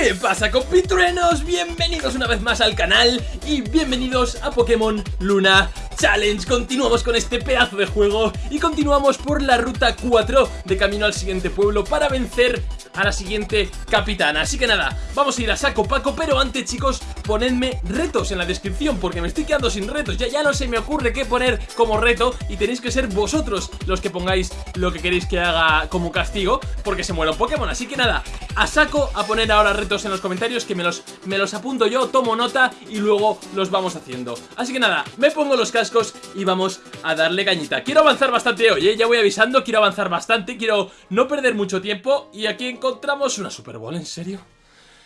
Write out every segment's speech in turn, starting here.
¿Qué pasa compitruenos? Bienvenidos una vez más al canal y bienvenidos a Pokémon Luna Challenge Continuamos con este pedazo de juego y continuamos por la ruta 4 de camino al siguiente pueblo para vencer a la siguiente capitana Así que nada, vamos a ir a saco paco, pero antes chicos, ponedme retos en la descripción porque me estoy quedando sin retos Ya, ya no se me ocurre qué poner como reto y tenéis que ser vosotros los que pongáis lo que queréis que haga como castigo porque se muera un Pokémon Así que nada, a saco a poner ahora retos en los comentarios que me los, me los apunto yo, tomo nota y luego los vamos haciendo Así que nada, me pongo los cascos y vamos a darle cañita Quiero avanzar bastante hoy, ¿eh? ya voy avisando, quiero avanzar bastante, quiero no perder mucho tiempo Y aquí encontramos una Super Bowl, ¿en serio?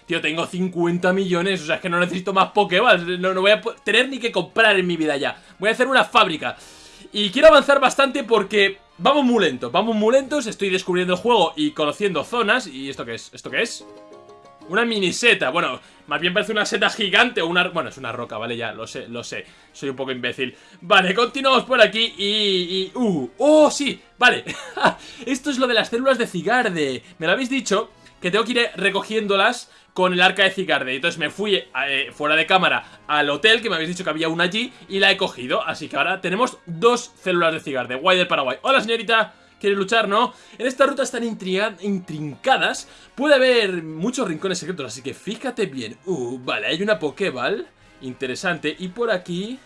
Tío, tengo 50 millones, o sea, es que no necesito más Pokéballs no, no voy a tener ni que comprar en mi vida ya Voy a hacer una fábrica y quiero avanzar bastante porque vamos muy lentos, vamos muy lentos, estoy descubriendo el juego y conociendo zonas. ¿Y esto qué es? ¿Esto qué es? Una mini seta, bueno, más bien parece una seta gigante o una... Bueno, es una roca, vale, ya, lo sé, lo sé Soy un poco imbécil Vale, continuamos por aquí y... y uh, ¡Oh, sí! Vale Esto es lo de las células de Cigarde Me lo habéis dicho Que tengo que ir recogiéndolas con el arca de Cigarde. Entonces me fui eh, fuera de cámara al hotel, que me habéis dicho que había una allí, y la he cogido. Así que ahora tenemos dos células de Cigarde. Guay del Paraguay. Hola, señorita. ¿Quieres luchar, no? En esta ruta están intrincadas. Puede haber muchos rincones secretos, así que fíjate bien. Uh, vale, hay una Pokéball. Interesante. Y por aquí...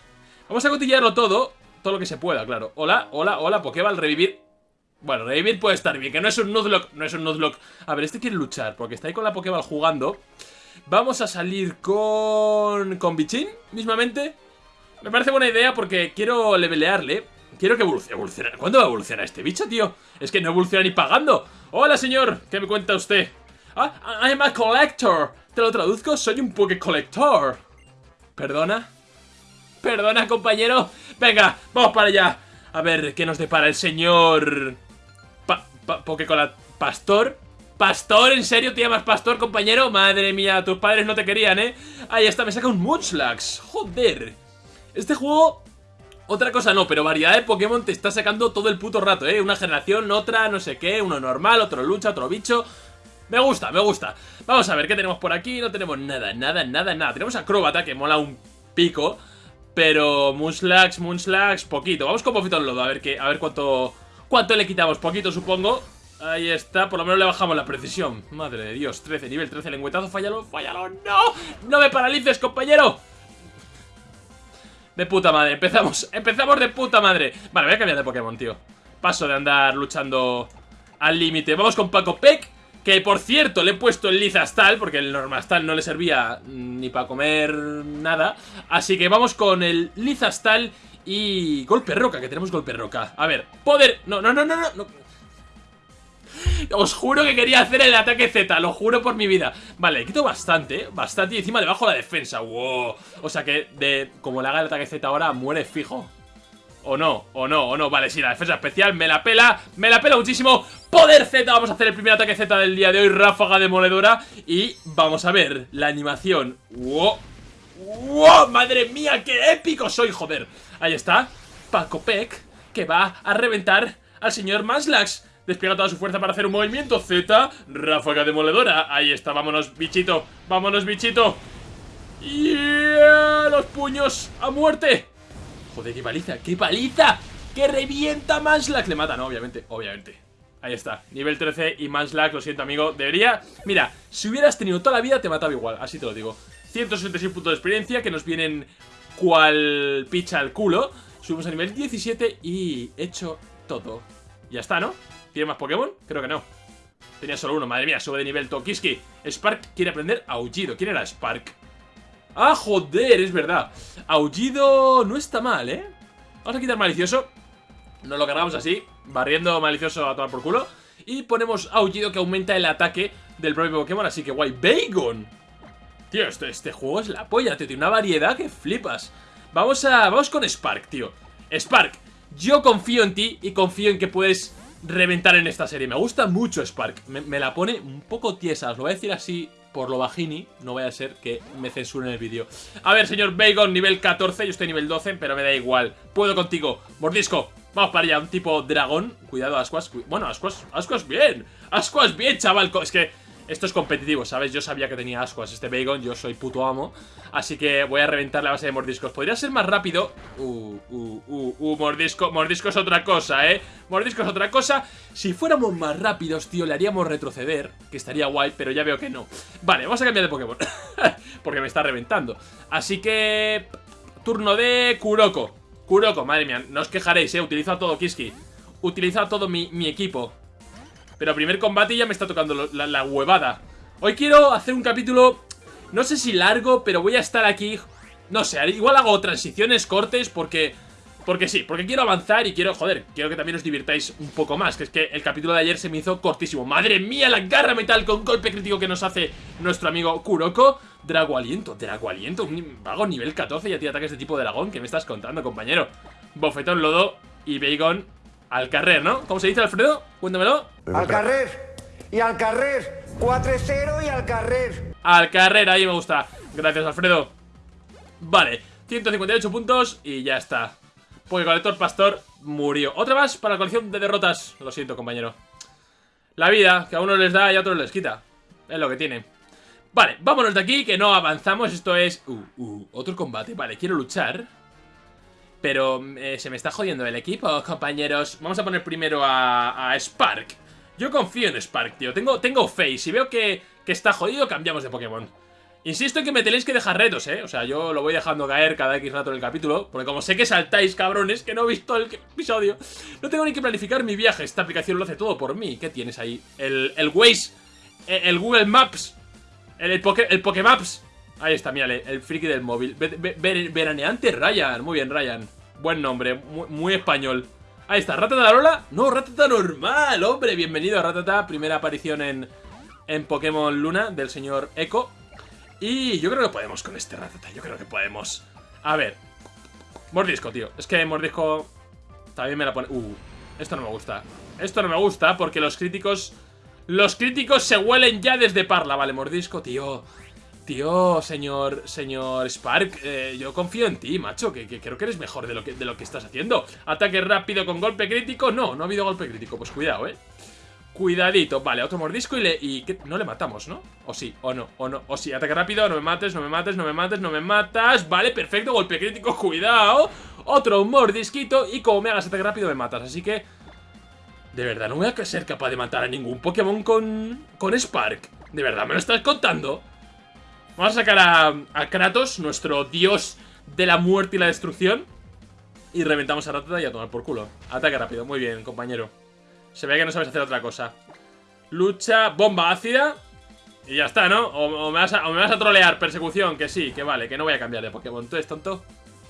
Vamos a cotillarlo todo. Todo lo que se pueda, claro. Hola, hola, hola, Pokéball, revivir. Bueno, revivir puede estar bien, que no es un Nuzlocke, no es un Nuzlocke. A ver, este quiere luchar, porque está ahí con la Pokéball jugando. Vamos a salir con... con Bichin, mismamente. Me parece buena idea porque quiero levelearle. Quiero que evolucione. ¿Cuándo va a evolucionar este bicho, tío? Es que no evoluciona ni pagando. Hola, señor. ¿Qué me cuenta usted? Ah, I'm a collector. Te lo traduzco, soy un Poké Collector. ¿Perdona? ¿Perdona, compañero? Venga, vamos para allá. A ver, ¿qué nos depara el señor pa Pokécola Pastor. ¿Pastor? ¿En serio te llamas Pastor, compañero? Madre mía, tus padres no te querían, ¿eh? Ahí está, me saca un Munchlax. Joder. Este juego... Otra cosa no, pero variedad de Pokémon te está sacando todo el puto rato, ¿eh? Una generación, otra, no sé qué, uno normal, otro lucha, otro bicho... Me gusta, me gusta. Vamos a ver qué tenemos por aquí. No tenemos nada, nada, nada, nada. Tenemos Acróbata, que mola un pico. Pero Munchlax, Munchlax, poquito. Vamos con Bofito Lodo, a ver, qué, a ver cuánto ¿Cuánto le quitamos? Poquito, supongo. Ahí está, por lo menos le bajamos la precisión Madre de Dios, 13, nivel 13, lengüetazo, fallalo, fallalo, ¡no! ¡No me paralices, compañero! De puta madre, empezamos, empezamos de puta madre Vale, voy a cambiar de Pokémon, tío Paso de andar luchando al límite Vamos con Paco Peck Que, por cierto, le he puesto el Lizastal Porque el Normastal no le servía ni para comer nada Así que vamos con el Lizastal y golpe roca, que tenemos golpe roca. A ver, poder... No, no, no, no, no Os juro que quería hacer el ataque Z, lo juro por mi vida. Vale, le quito bastante, bastante Y encima le bajo la defensa, wow. O sea que, de como le haga el ataque Z ahora, muere fijo. O no, o no, o no, vale, sí, la defensa especial me la pela, me la pela muchísimo. Poder Z, vamos a hacer el primer ataque Z del día de hoy, ráfaga demoledora. Y vamos a ver la animación Wow, wow, madre mía, qué épico soy, joder Ahí está, Paco Peck, que va a reventar al señor Maslax. Despliega toda su fuerza para hacer un movimiento Z, ráfaga demoledora. Ahí está, vámonos, bichito, vámonos, bichito. Yeah, los puños a muerte. Joder, qué paliza, qué paliza. Que revienta Maslax. Le mata, no, obviamente, obviamente. Ahí está, nivel 13 y Maslax, lo siento amigo Debería, mira, si hubieras tenido toda la vida te mataba igual, así te lo digo 166 puntos de experiencia que nos vienen cual picha al culo. Subimos a nivel 17 y hecho todo. Ya está, ¿no? ¿Tiene más Pokémon? Creo que no. Tenía solo uno, madre mía, sube de nivel Tokiski. Spark quiere aprender Aullido. ¿Quién era Spark? ¡Ah, joder! Es verdad. Aullido no está mal, ¿eh? Vamos a quitar Malicioso. Nos lo cargamos así, barriendo Malicioso a tomar por culo. Y ponemos Aullido que aumenta el ataque del propio Pokémon, así que guay. ¡Bacon! Tío, este, este juego es la polla, tío. Tiene una variedad que flipas. Vamos a... Vamos con Spark, tío. Spark, yo confío en ti y confío en que puedes reventar en esta serie. Me gusta mucho Spark. Me, la pone un poco tiesa. Os lo voy a decir así por lo bajini. No vaya a ser que me censuren el vídeo. A ver, señor Bacon, nivel 14. Yo estoy nivel 12, pero me da igual. Puedo contigo. Mordisco. Vamos para allá. Un tipo dragón. Cuidado, Ascuas. bueno, Ascuas. Ascuas bien. Ascuas bien, chaval. Es que esto es competitivo, ¿sabes? Yo sabía que tenía ascuas este Bacon, yo soy puto amo. Así que voy a reventar la base de mordiscos. Podría ser más rápido. Uh, uh, uh, uh, mordisco, mordisco es otra cosa, ¿eh? Mordisco es otra cosa. Si fuéramos más rápidos, tío, le haríamos retroceder Que estaría guay, pero ya veo que no. Vale, vamos a cambiar de Pokémon Porque me está reventando. Así que... Turno de Kuroko. Kuroko, madre mía, no os quejaréis, ¿eh? Utilizo todo Kiski. Utiliza todo mi, mi equipo pero primer combate ya me está tocando la, huevada Hoy quiero hacer un capítulo No sé si largo, pero voy a estar aquí No sé, igual hago transiciones, cortes Porque... Porque sí, porque quiero avanzar y quiero, joder, quiero que también os divirtáis un poco más Que es que el capítulo de ayer se me hizo cortísimo ¡Madre mía, la garra metal con golpe crítico que nos hace nuestro amigo Kuroko! Drago Aliento, Drago Aliento, un vago nivel 14 y a ti ataques de tipo dragón ¿Qué me estás contando, compañero? Bofetón, lodo y Bacon al carrer, ¿no? ¿Cómo se dice, Alfredo? Cuéntamelo. Al carrer. Y al carrer. 4-0 y al carrer. Al carrer, ahí me gusta. Gracias, Alfredo. Vale, 158 puntos y ya está. Porque colector pastor murió. Otra más para la colección de derrotas. Lo siento, compañero. La vida, que a uno les da y a otros les quita. Es lo que tiene. Vale, vámonos de aquí, que no avanzamos. Esto es... Uh, uh, otro combate. Vale, quiero luchar. Pero eh, se me está jodiendo el equipo, compañeros. Vamos a poner primero a, Spark. Yo confío en Spark, tío. Tengo, tengo fe. Si veo que, está jodido, cambiamos de Pokémon. Insisto en que me tenéis que dejar retos, ¿eh? O sea, yo lo voy dejando caer cada X rato en el capítulo Porque como sé que saltáis, cabrones, que no he visto el episodio No tengo ni que planificar mi viaje Esta aplicación lo hace todo por mí ¿Qué tienes ahí? El, el Waze El, Google Maps El, el, el Pokémaps Ahí está, mírale, el friki del móvil. Veraneante Ryan, muy bien Ryan. Buen nombre, muy, español. Ahí está, Ratata Lola. No, Ratata normal, hombre. Bienvenido a Ratata, primera aparición en, en Pokémon Luna del señor Echo. Y yo creo que podemos con este Ratata Yo creo que podemos. A ver Mordisco, tío. Es que Mordisco también me la pone. Uh, esto no me gusta. Esto no me gusta porque los críticos Los críticos se huelen ya desde Parla. Vale, Mordisco, tío Tío, señor, señor Spark, eh, yo confío en ti, macho, que, creo que eres mejor de lo que, estás haciendo. Ataque rápido con golpe crítico, no, no ha habido golpe crítico, pues cuidado, eh. Cuidadito, vale, otro mordisco y le... No le matamos, ¿no? O sí, o no, o no, o sí, ataque rápido, no me mates, no me mates, no me mates, no me matas Vale, perfecto, golpe crítico, cuidado Otro mordisquito y como me hagas ataque rápido me matas, así que... De verdad, no voy a ser capaz de matar a ningún Pokémon con... Con Spark ¿De verdad me lo estás contando? Vamos a sacar a, Kratos, nuestro dios de la muerte y la destrucción. Y reventamos a Ratata y a tomar por culo. Ataque rápido, muy bien, compañero. Se ve que no sabes hacer otra cosa. Lucha, bomba ácida. Y ya está, ¿no? O, me vas a, me vas a trolear, persecución, que sí, que vale, que no voy a cambiar de Pokémon. ¿Tú eres tonto?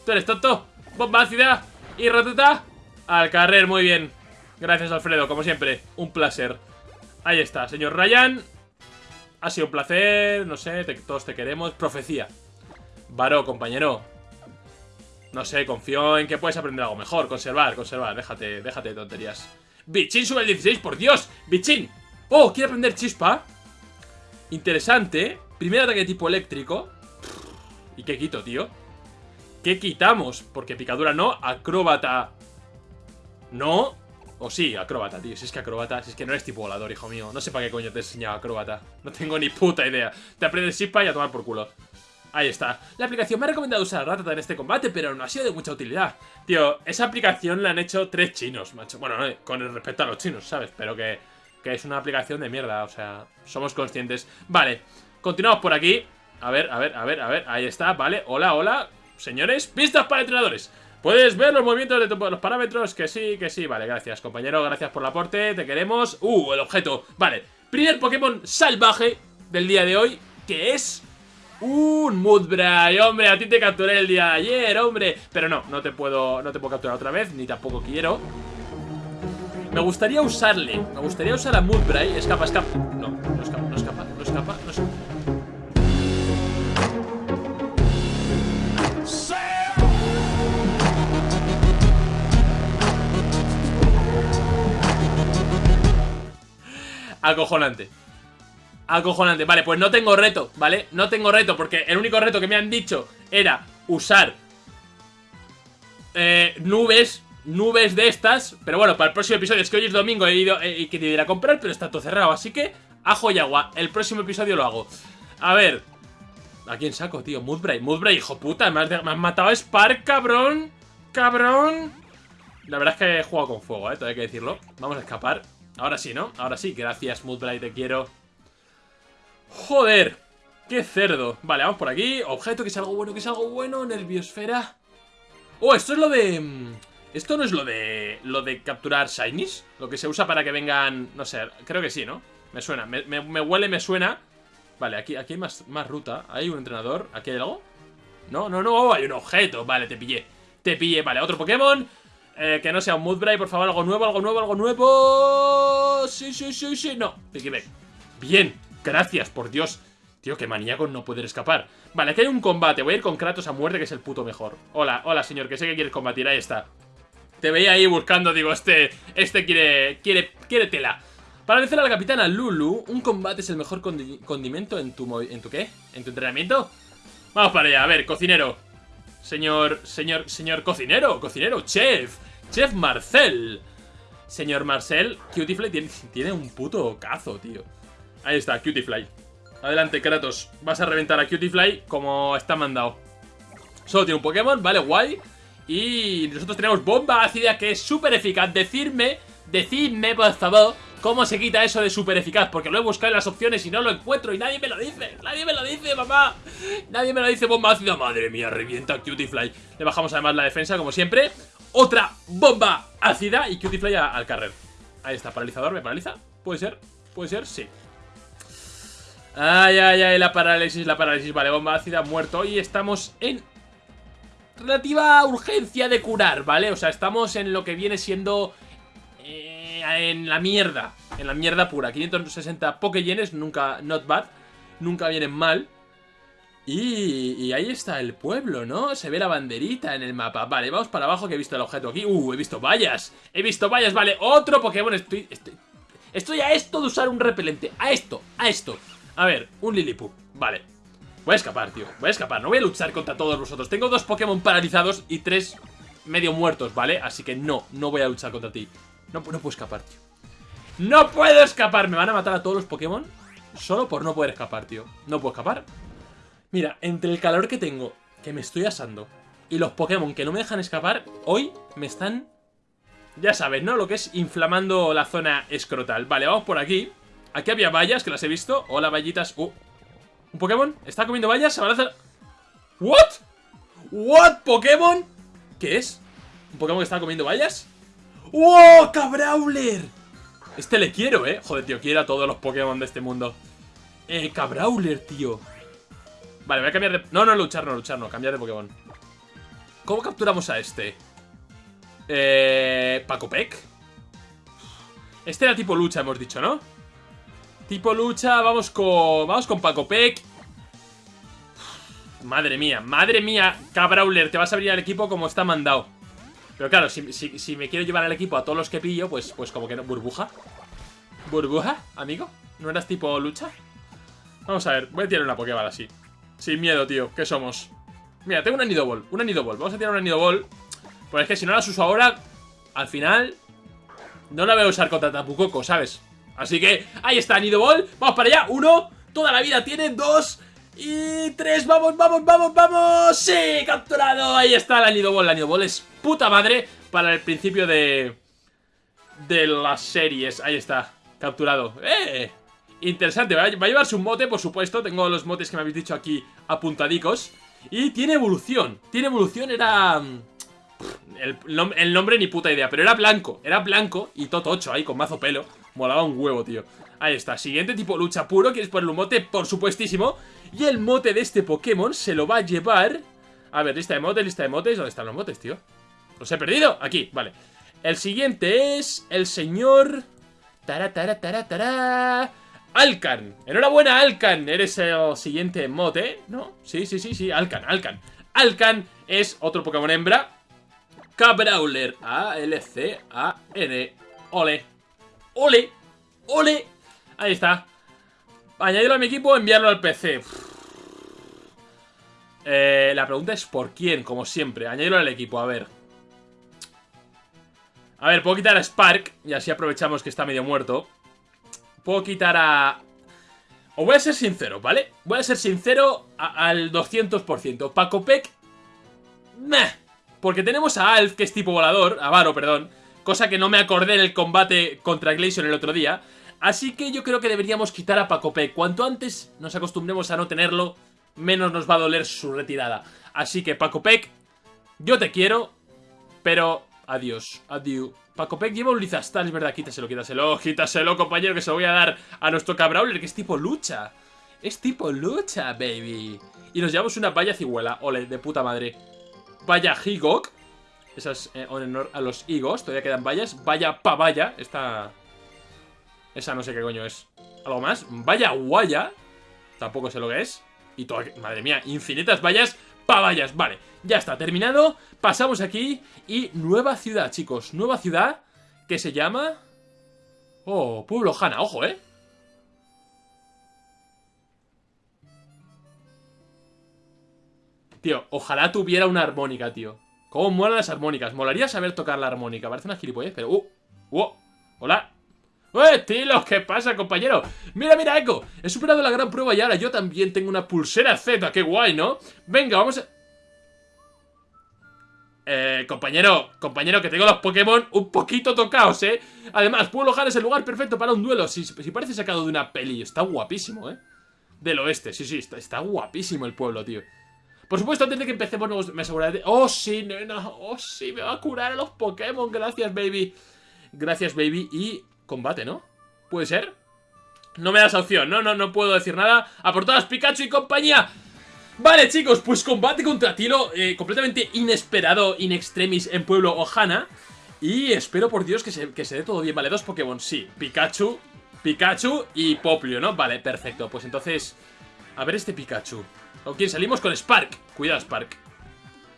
¿Tú eres tonto? Bomba ácida y Ratata al carrer, muy bien. Gracias, Alfredo, como siempre. Un placer. Ahí está, señor Ryan. Ha sido un placer, no sé, todos te queremos. Profecía. Varo, compañero. No sé, confío en que puedes aprender algo mejor. Conservar, conservar. Déjate, déjate de tonterías. Bichín sube el 16, por Dios. Bichín. Oh, quiere aprender chispa. Interesante. Primer ataque de tipo eléctrico. ¿Y qué quito, tío? ¿Qué quitamos? Porque picadura no, acróbata no, o sí, acróbata, tío. Si es que acróbata, si es que no eres tipo volador, hijo mío. No sé para qué coño te he enseñado acróbata. No tengo ni puta idea. Te aprendes Shipa y a tomar por culo. Ahí está. La aplicación me ha recomendado usar Ratata en este combate, pero no ha sido de mucha utilidad. Tío, esa aplicación la han hecho tres chinos, macho. Bueno, con el respecto a los chinos, ¿sabes? Pero que, que es una aplicación de mierda, o sea, somos conscientes. Vale, continuamos por aquí. A ver, a ver, a ver, a ver. Ahí está, vale. Hola, hola. Señores, pistas para entrenadores. ¿Puedes ver los movimientos de los parámetros? Que sí, que sí. Vale, gracias, compañero. Gracias por el aporte. Te queremos. Uh, el objeto. Vale. Primer Pokémon salvaje del día de hoy, que es... Un Mudbray, hombre, a ti te capturé el día de ayer, hombre Pero no, no te puedo, no te puedo capturar otra vez Ni tampoco quiero Me gustaría usarle, me gustaría usar a Mudbray Escapa, escapa, no, no escapa, no escapa, no escapa, no escapa Acojonante. Acojonante. Vale, pues no tengo reto, ¿vale? No tengo reto porque el único reto que me han dicho era usar eh, nubes, nubes de estas. Pero bueno, para el próximo episodio, es que hoy es domingo, he ido eh, y que ir a comprar, pero está todo cerrado. Así que Ajo y agua. El próximo episodio lo hago. A ver. ¿A quién saco, tío? Moodbray. Moodbray, hijo puta. Me has, matado a Spark, cabrón. Cabrón. La verdad es que he jugado con fuego, eh. Todo hay que decirlo. Vamos a escapar. Ahora sí, ¿no? Ahora sí. Gracias, Moodbray. Te quiero. Joder. ¡Qué cerdo! Vale, vamos por aquí. Objeto, que es algo bueno, que es algo bueno. Nerviosfera. Oh, esto es lo de... mm, ¿Esto no es lo de... Lo de capturar shinies? Lo que se usa para que vengan... No sé, creo que sí, ¿no? Me suena, me huele, me suena Vale, aquí, aquí hay más, más ruta Hay un entrenador, ¿aquí hay algo? No, no, no, hay un objeto Vale, te pillé, te pillé, vale, otro Pokémon eh, Que no sea un Moodbray, por favor, algo nuevo, algo nuevo, algo nuevo. Sí, sí, sí, sí, no, Pikibek Bien, gracias, por Dios. Tío, qué maníaco no poder escapar. Vale, aquí hay un combate, voy a ir con Kratos a muerte Que es el puto mejor. Hola, hola señor, que sé que quieres combatir, ahí está. Te veía ahí buscando, digo, este este quiere quiere quiere tela. Para vencer a la capitana Lulu, un combate es el mejor condi- condimento en tu en tu qué? ¿En tu entrenamiento? Vamos para allá, a ver, cocinero. Señor, señor, señor cocinero, cocinero, chef, chef Marcel. Señor Marcel, Cutiefly tiene, tiene un puto cazo, tío. Ahí está, Cutiefly. Adelante, Kratos. Vas a reventar a Cutiefly como está mandado. Solo tiene un Pokémon, vale, guay. Y nosotros tenemos bomba ácida que es súper eficaz. Decidme, decidme, por favor, cómo se quita eso de súper eficaz. Porque lo he buscado en las opciones y no lo encuentro y nadie me lo dice. Nadie me lo dice, mamá. Nadie me lo dice, bomba ácida. Madre mía, revienta Cutiefly. Le bajamos además la defensa, como siempre. Otra bomba ácida y Cutiefly a- al carrer. Ahí está, paralizador, ¿me paraliza? ¿Puede ser? ¿Puede ser? Sí. Ay, ay, ay, la parálisis, la parálisis. Vale, bomba ácida, muerto. Y estamos en relativa urgencia de curar, ¿vale? O sea, estamos en lo que viene siendo... eh, en la mierda. En la mierda pura. 560 Pokéyenes, nunca... Not bad. Nunca vienen mal. Y, ahí está el pueblo, ¿no? Se ve la banderita en el mapa. Vale, vamos para abajo que he visto el objeto aquí. Uh, he visto vallas. He visto vallas, vale. Otro Pokémon. Estoy, estoy, estoy a esto de usar un repelente. A esto, a esto. A ver, un Liliput. Vale. Voy a escapar, tío. Voy a escapar. No voy a luchar contra todos vosotros. Tengo dos Pokémon paralizados y tres medio muertos, ¿vale? Así que no, no voy a luchar contra ti. No, no puedo escapar, tío. ¡No puedo escapar! Me van a matar a todos los Pokémon solo por no poder escapar, tío. No puedo escapar. Mira, entre el calor que tengo, que me estoy asando, y los Pokémon que no me dejan escapar, hoy me están... Ya sabes, ¿no? Lo que es inflamando la zona escrotal. Vale, vamos por aquí. Aquí había vallas, que las he visto. Hola, vallitas. Uh, ¿Un Pokémon? ¿Está comiendo vallas? ¿Se? ¿What? ¿What? ¿Pokémon? ¿Qué es? ¿Un Pokémon que está comiendo vallas? ¡Oh, Cabrawler! Este le quiero, ¿eh? Joder, tío, quiero a todos los Pokémon de este mundo. Eh, Cabrawler, tío. Vale, voy a cambiar de... No, no, luchar, no, luchar, no. Cambiar de Pokémon. ¿Cómo capturamos a este? Eh... Paco Peck. Este era tipo lucha, hemos dicho, ¿no? Tipo lucha, vamos con... Vamos con Paco Peck. Madre mía, madre mía, Cabrawler, te vas a abrir al equipo como está mandado. Pero claro, si, si- si me quiero llevar al equipo a todos los que pillo, pues, pues como que no. ¿Burbuja? ¿Burbuja, amigo? ¿No eras tipo lucha? Vamos a ver, voy a tirar una Pokéball así. Sin miedo, tío, ¿qué somos? Mira, tengo una Nidoball, una Nidoball. Vamos a tirar una Nidoball. Pues es que si no las uso ahora, al final no la voy a usar contra Tapucoco, ¿sabes? Así que, ahí está, Nidoball. Vamos para allá. Uno, toda la vida tiene. Dos y tres. Vamos, vamos, vamos, vamos. Sí, capturado. Ahí está la Nidoball. La Nidoball es puta madre para el principio de... De las series. Ahí está, capturado. ¡Eh! Interesante, va a, va a llevarse un mote, por supuesto. Tengo los motes que me habéis dicho aquí apuntadicos. Y tiene evolución. Tiene evolución, era... mm, el, nom- el nombre ni puta idea, pero era blanco, era blanco y totocho ahí con mazo pelo. Molaba un huevo, tío. Ahí está, siguiente tipo lucha puro, ¿quieres ponerle un mote? Por supuestísimo. Y el mote de este Pokémon se lo va a llevar... A ver, lista de motes, lista de motes. ¿Dónde están los motes, tío? ¿Los he perdido? Aquí, vale. El siguiente es el señor... Tara... Alcan. Enhorabuena, Alcan. Eres el siguiente mote, ¿no? Sí, sí, sí, sí. Alcan, Alcan. Alcan es otro Pokémon hembra. Cabrawler. A-L-C-A-N. Ole. Ole. Ole. Ahí está. Añadirlo a mi equipo enviarlo al PC. Eh, la pregunta es ¿por quién? Como siempre. Añadirlo al equipo, a ver. A ver, puedo quitar a Spark y así aprovechamos que está medio muerto. Puedo quitar a Os voy a ser sincero, ¿vale? Voy a ser sincero al 200%. Paco Peck... Meh. Porque tenemos a Alf, que es tipo volador, a Varo, perdón, cosa que no me acordé en el combate contra Glacier el otro día, así que yo creo que deberíamos quitar a Paco Peck. Cuanto antes nos acostumbremos a no tenerlo, menos nos va a doler su retirada. Así que Paco Peck, yo te quiero, pero adiós, adiós. Paco Peck lleva un Lizastal, es verdad, quítaselo, quítaselo, quítaselo, compañero, que se lo voy a dar a nuestro Cabrawler, que es tipo lucha. Es tipo lucha, baby. Y nos llevamos una valla ciguela, ole, de puta madre. Vaya Higok. Esas eh, en honor a los Higos. Todavía quedan vallas. Vaya Pavaya. Esta... Esa no sé qué coño es. ¿Algo más? Vaya Guaya. Tampoco sé lo que es. Y toda... Madre mía, infinitas vallas. Pavallas. Vale, ya está, terminado. Pasamos aquí. Y nueva ciudad, chicos. Nueva ciudad que se llama... Oh, Pueblo Jana. Ojo, ¿eh? Tío, ojalá tuviera una armónica, tío. ¿Cómo molan las armónicas? Molaría saber tocar la armónica. Parece una gilipollez, pero... ¡Uh! ¡Uh! ¡Hola! ¡Eh, Tilo! ¿Qué pasa, compañero? Mira, mira, Echo. He superado la gran prueba y ahora yo también tengo una pulsera Z. ¡Qué guay, ¿no? Venga, vamos a... Eh, compañero, compañero, que tengo los Pokémon un poquito tocados, ¿eh? Además, Pueblo Han es el lugar perfecto para un duelo. Si, si parece sacado de una peli. Está guapísimo, ¿eh? Del oeste, sí, sí, está, guapísimo el pueblo, tío. Por supuesto, antes de que empecemos, me aseguraré de... ¡Oh, sí! ¡Oh, sí! Me va a curar a los Pokémon. Gracias, baby. Gracias, baby. Y combate, ¿no? ¿Puede ser? No me das opción. No, no, no puedo decir nada. A por todas, Pikachu y compañía. Vale, chicos, pues combate contra Tilo eh, completamente inesperado, in extremis en Pueblo Ohana. Y espero por Dios que se, que se dé todo bien. Vale, dos Pokémon, sí. Pikachu, Pikachu y Poplio, ¿no? Vale, perfecto. Pues entonces, a ver este Pikachu. ¿Con quién salimos? Con Spark. Cuidado, Spark.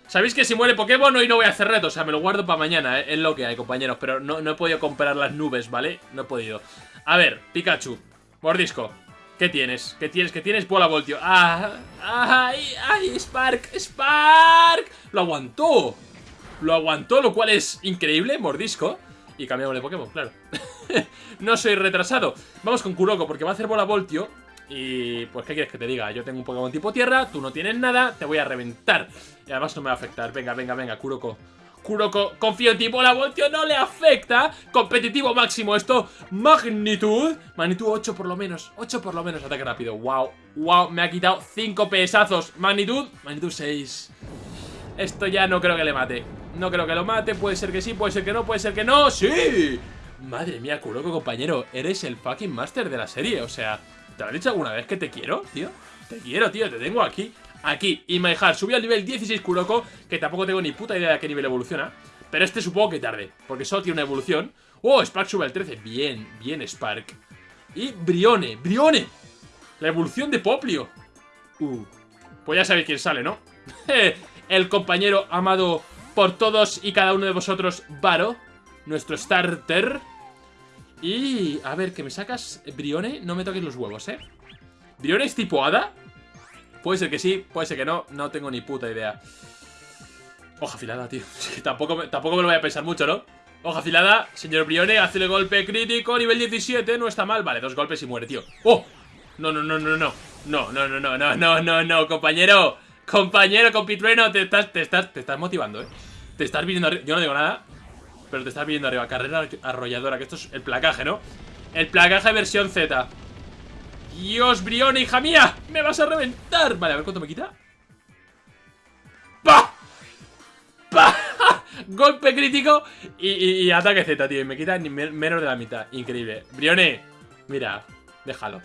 Sabéis que si muere Pokémon hoy no voy a hacer reto, o sea, me lo guardo para mañana, ¿eh? es lo que hay, compañeros, pero no, no he podido comprar las nubes, ¿vale? No he podido. A ver, Pikachu, mordisco, ¿qué tienes? ¿Qué tienes? ¿Qué tienes? Bola voltio. ¡Ah! ¡Ay! ¡Ay! ¡Spark! ¡Spark! ¡Lo aguantó! Lo aguantó, lo cual es increíble, mordisco. Y cambiamos de Pokémon, claro. no soy retrasado. Vamos con Kuroko, porque va a hacer bola voltio y pues, ¿qué quieres que te diga? Yo tengo un Pokémon tipo tierra, tú no tienes nada, te voy a reventar. Y además no me va a afectar. Venga, venga, venga, Kuroko. Kuroko, confío en ti, bola voltio no le afecta. Competitivo máximo esto. Magnitud. Magnitud 8 por lo menos. 8 por lo menos. Ataque rápido. Wow. Wow, me ha quitado 5 pesazos. Magnitud. Magnitud 6. Esto ya no creo que le mate. No creo que lo mate. Puede ser que sí, puede ser que no, puede ser que no. ¡Sí! Madre mía, Kuroko, compañero. Eres el fucking master de la serie. O sea, ¿Te lo he dicho alguna vez que te quiero, tío? Te quiero, tío, te tengo aquí. Aquí, y my heart, subí al nivel 16 Kuroko Que tampoco tengo ni puta idea de a qué nivel evoluciona Pero este supongo que tarde Porque solo tiene una evolución. Oh, Spark sube al 13, bien, bien Spark. Y Brione, Brione. La evolución de Poplio. Uh, pues ya sabéis quién sale, ¿no? el compañero amado por todos y cada uno de vosotros, Varo Nuestro starter y... A ver, que me sacas Brione, no me toques los huevos, ¿eh? ¿Brione es tipo hada? Puede ser que sí, puede ser que no No tengo ni puta idea Hoja afilada, tío tampoco, tampoco me lo voy a pensar mucho, ¿no? Hoja afilada, señor Brione, hace el golpe crítico Nivel 17, no está mal Vale, dos golpes y muere, tío ¡Oh! No, no, no, no, no No, no, no, no, no, no, no, no Compañero, compañero, compitrueno Te estás, te estás, te estás motivando, ¿eh? Te estás viniendo Yo no digo nada pero te estás viendo arriba. Carrera arrolladora, que esto es el placaje, ¿no? El placaje versión Z. Dios, Brione, hija mía. Me vas a reventar. Vale, a ver cuánto me quita. ¡Pah! ¡Pah! Golpe crítico y, ataque Z, tío. Y me quita menos de la mitad. Increíble. Brione, mira, déjalo.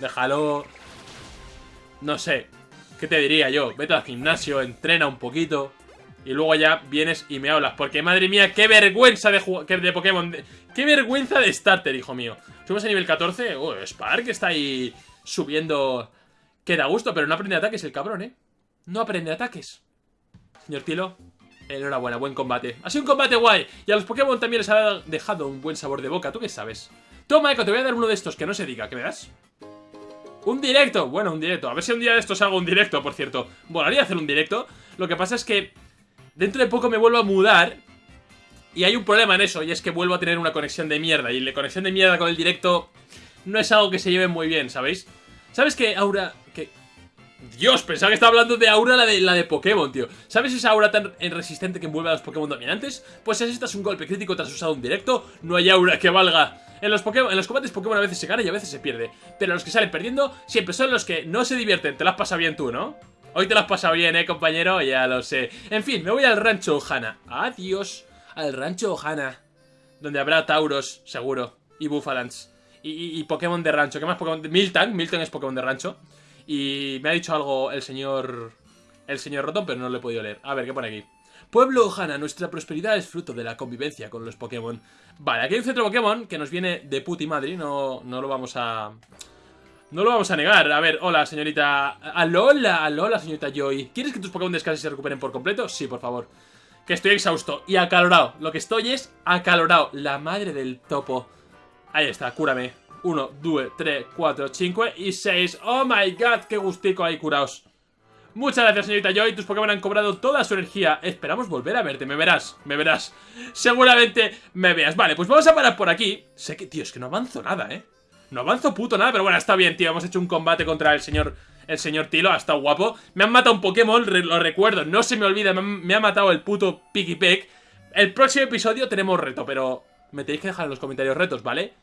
Déjalo. No sé. ¿Qué te diría yo? Vete al gimnasio, entrena un poquito. Y luego ya vienes y me hablas. Porque madre mía, qué vergüenza de, de Pokémon. qué vergüenza de starter, hijo mío. Subimos a nivel 14. Oh, Spark está ahí subiendo. Que da gusto, pero no aprende ataques el cabrón, ¿eh? No aprende ataques. Señor Tilo, enhorabuena, buen combate. Ha sido un combate guay. Y a los Pokémon también les ha dejado un buen sabor de boca. ¿Tú qué sabes? Toma, Echo, te voy a dar uno de estos que no se diga. ¿Qué me das? Un directo, bueno, un directo A ver si un día de estos hago un directo, por cierto Volaría hacer un directo Lo que pasa es que Dentro de poco me vuelvo a mudar y hay un problema en eso, y es que vuelvo a tener una conexión de mierda. Y la conexión de mierda con el directo no es algo que se lleve muy bien, ¿sabéis? ¿Sabes qué aura... que Dios, pensaba que estaba hablando de aura la de, la de Pokémon, tío ¿Sabes esa aura tan resistente que envuelve a los Pokémon dominantes? Pues si necesitas un golpe crítico tras usado un directo No hay aura que valga en los, Pokémon, en los combates Pokémon a veces se gana y a veces se pierde Pero los que salen perdiendo siempre son los que no se divierten Te las pasa bien tú, ¿no? Hoy te las has pasado bien, ¿eh, compañero? Ya lo sé En fin, me voy al rancho Ohana Adiós Al rancho Ohana Donde habrá Tauros, seguro Y Bufalans y, Pokémon de rancho ¿Qué más Pokémon? Milton Milton es Pokémon de rancho y me ha dicho algo el señor... El señor Rotom, pero no lo he podido leer. A ver, ¿qué pone aquí? Pueblo Ohana, nuestra prosperidad es fruto de la convivencia con los Pokémon. Vale, aquí hay un centro Pokémon que nos viene de puti madre, no, no lo vamos a... No lo vamos a negar. A ver, hola, señorita... Alola, alola, señorita Joy. ¿Quieres que tus Pokémon descansen y se recuperen por completo? Sí, por favor. Que estoy exhausto y acalorado. Lo que estoy es acalorado. La madre del topo. Ahí está, cúrame. 1, 2, 3, 4, 5 y 6 ¡Oh my god! ¡Qué gustico hay curaos! Muchas gracias, señorita Joy. Tus Pokémon han cobrado toda su energía. Esperamos volver a verte. Me verás, me verás. Seguramente me veas. Vale, pues vamos a parar por aquí. Sé que, tío, es que no avanzo nada, ¿eh? No avanzo puto nada, pero bueno, está bien, tío. Hemos hecho un combate contra el señor... El señor Tilo, ha estado guapo. Me han matado un Pokémon, lo recuerdo. No se me olvida, me, ha matado el puto Pikipek. El próximo episodio tenemos reto, pero... Me tenéis que dejar en los comentarios retos, ¿vale?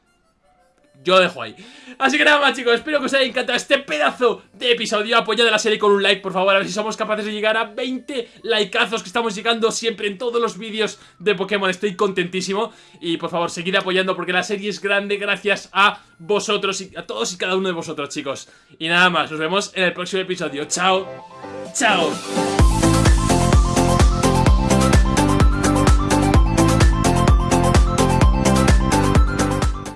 Yo dejo ahí. Así que nada más chicos, espero que os haya encantado este pedazo de episodio. Apoyad a la serie con un like por favor, a ver si somos capaces de llegar a 20 likeazos Que estamos llegando siempre en todos los vídeos de Pokémon, estoy contentísimo. Y por favor, seguid apoyando porque la serie es grande gracias a vosotros y a todos y cada uno de vosotros chicos. Y nada más, nos vemos en el próximo episodio, chao, chao